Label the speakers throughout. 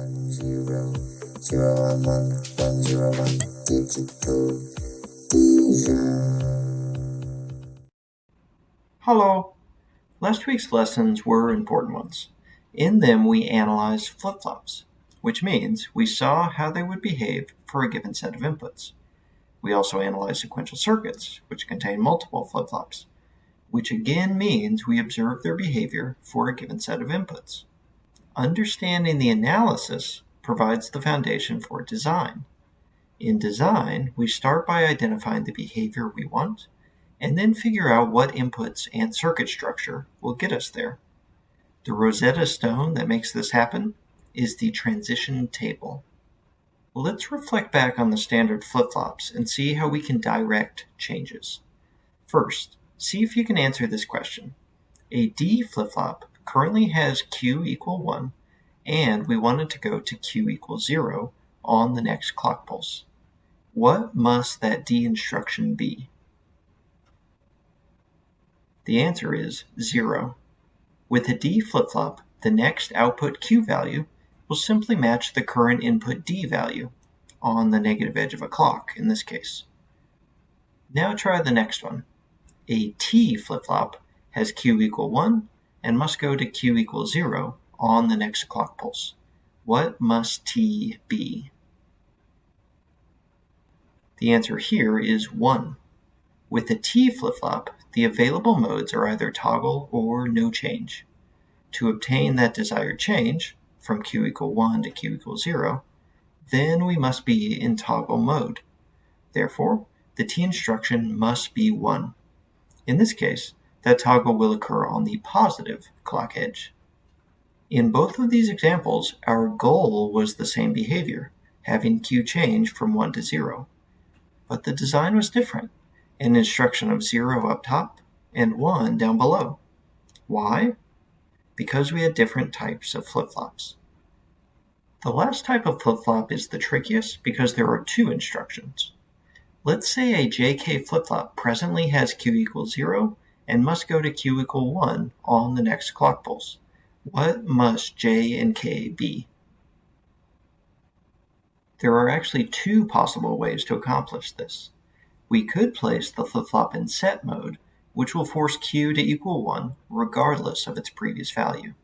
Speaker 1: one zero zero one one one zero one digital
Speaker 2: Hello! Last week's lessons were important ones. In them we analyzed flip-flops, which means we saw how they would behave for a given set of inputs. We also analyzed sequential circuits, which contain multiple flip-flops, which again means we observe their behavior for a given set of inputs. Understanding the analysis provides the foundation for design. In design, we start by identifying the behavior we want, and then figure out what inputs and circuit structure will get us there. The Rosetta Stone that makes this happen is the transition table. Let's reflect back on the standard flip-flops and see how we can direct changes. First, see if you can answer this question. A D flip-flop currently has Q equal 1, and we want it to go to Q equals 0 on the next clock pulse. What must that D instruction be? The answer is 0. With a D flip-flop, the next output Q value will simply match the current input D value on the negative edge of a clock in this case. Now try the next one. A T flip-flop has Q equal 1 and must go to Q equals 0 on the next clock pulse. What must T be? The answer here is 1. With the T flip-flop, the available modes are either toggle or no change. To obtain that desired change, from Q equal 1 to Q equals 0, then we must be in toggle mode. Therefore, the T instruction must be 1. In this case, that toggle will occur on the positive clock edge. In both of these examples, our goal was the same behavior, having Q change from 1 to 0. But the design was different, an instruction of 0 up top and 1 down below. Why? Because we had different types of flip-flops. The last type of flip-flop is the trickiest because there are two instructions. Let's say a JK flip-flop presently has Q equals 0 and must go to Q equal 1 on the next clock pulse. What must J and K be? There are actually two possible ways to accomplish this. We could place the flip-flop in set mode, which will force Q to equal 1 regardless of its previous value.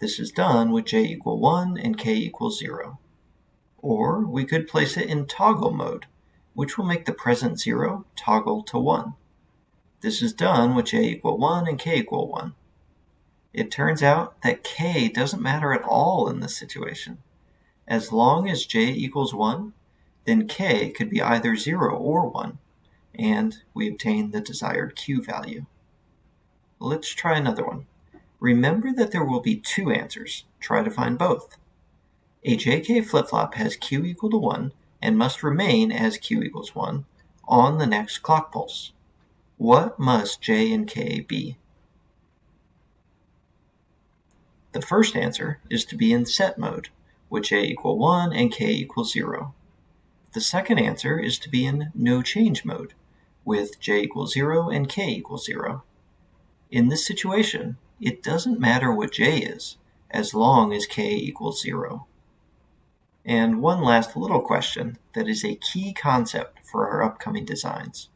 Speaker 2: This is done with J equal 1 and K equals 0. Or we could place it in toggle mode, which will make the present 0 toggle to 1. This is done with j equal 1 and k equal 1. It turns out that k doesn't matter at all in this situation. As long as j equals 1, then k could be either 0 or 1, and we obtain the desired q value. Let's try another one. Remember that there will be two answers. Try to find both. A JK flip-flop has q equal to 1 and must remain as q equals 1 on the next clock pulse. What must J and K be? The first answer is to be in set mode, with J equal 1 and K equal 0. The second answer is to be in no change mode, with J equals 0 and K equals 0. In this situation, it doesn't matter what J is, as long as K equals 0. And one last little question that is a key concept for our upcoming designs.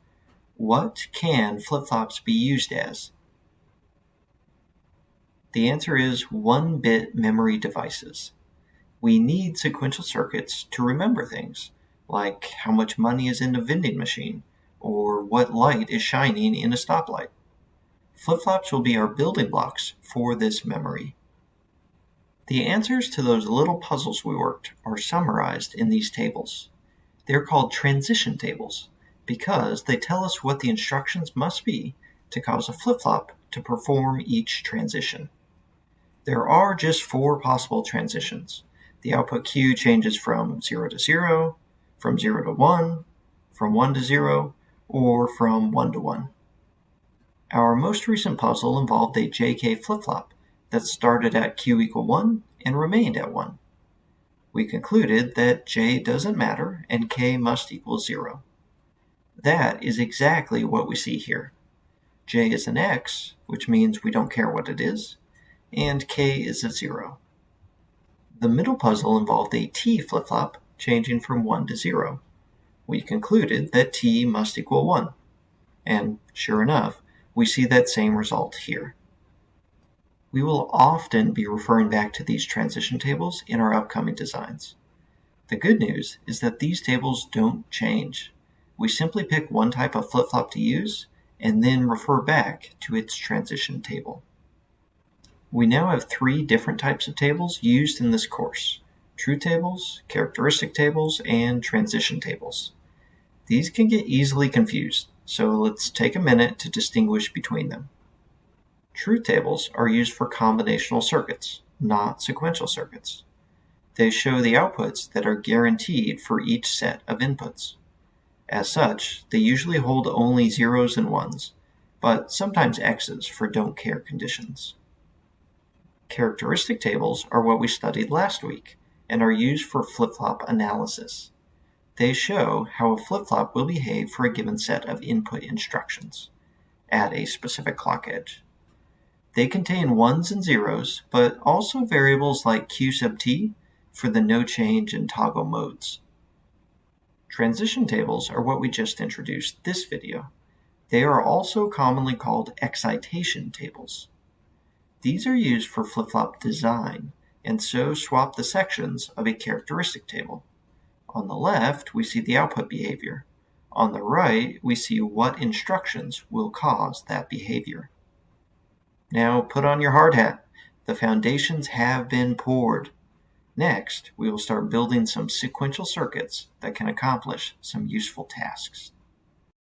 Speaker 2: What can flip-flops be used as? The answer is 1-bit memory devices. We need sequential circuits to remember things, like how much money is in a vending machine, or what light is shining in a stoplight. Flip-flops will be our building blocks for this memory. The answers to those little puzzles we worked are summarized in these tables. They're called transition tables because they tell us what the instructions must be to cause a flip-flop to perform each transition. There are just four possible transitions. The output Q changes from 0 to 0, from 0 to 1, from 1 to 0, or from 1 to 1. Our most recent puzzle involved a JK flip-flop that started at Q equal 1 and remained at 1. We concluded that J doesn't matter and K must equal 0. That is exactly what we see here. J is an X, which means we don't care what it is, and K is a zero. The middle puzzle involved a T flip-flop changing from 1 to 0. We concluded that T must equal 1. And sure enough, we see that same result here. We will often be referring back to these transition tables in our upcoming designs. The good news is that these tables don't change. We simply pick one type of flip-flop to use and then refer back to its transition table. We now have three different types of tables used in this course. Truth tables, characteristic tables, and transition tables. These can get easily confused, so let's take a minute to distinguish between them. Truth tables are used for combinational circuits, not sequential circuits. They show the outputs that are guaranteed for each set of inputs. As such, they usually hold only zeros and ones, but sometimes x's for don't care conditions. Characteristic tables are what we studied last week and are used for flip-flop analysis. They show how a flip-flop will behave for a given set of input instructions at a specific clock edge. They contain ones and zeros, but also variables like q sub t for the no change and toggle modes. Transition tables are what we just introduced this video. They are also commonly called excitation tables. These are used for flip-flop design, and so swap the sections of a characteristic table. On the left, we see the output behavior. On the right, we see what instructions will cause that behavior. Now put on your hard hat. The foundations have been poured. Next, we will start building some sequential circuits that can accomplish some useful tasks.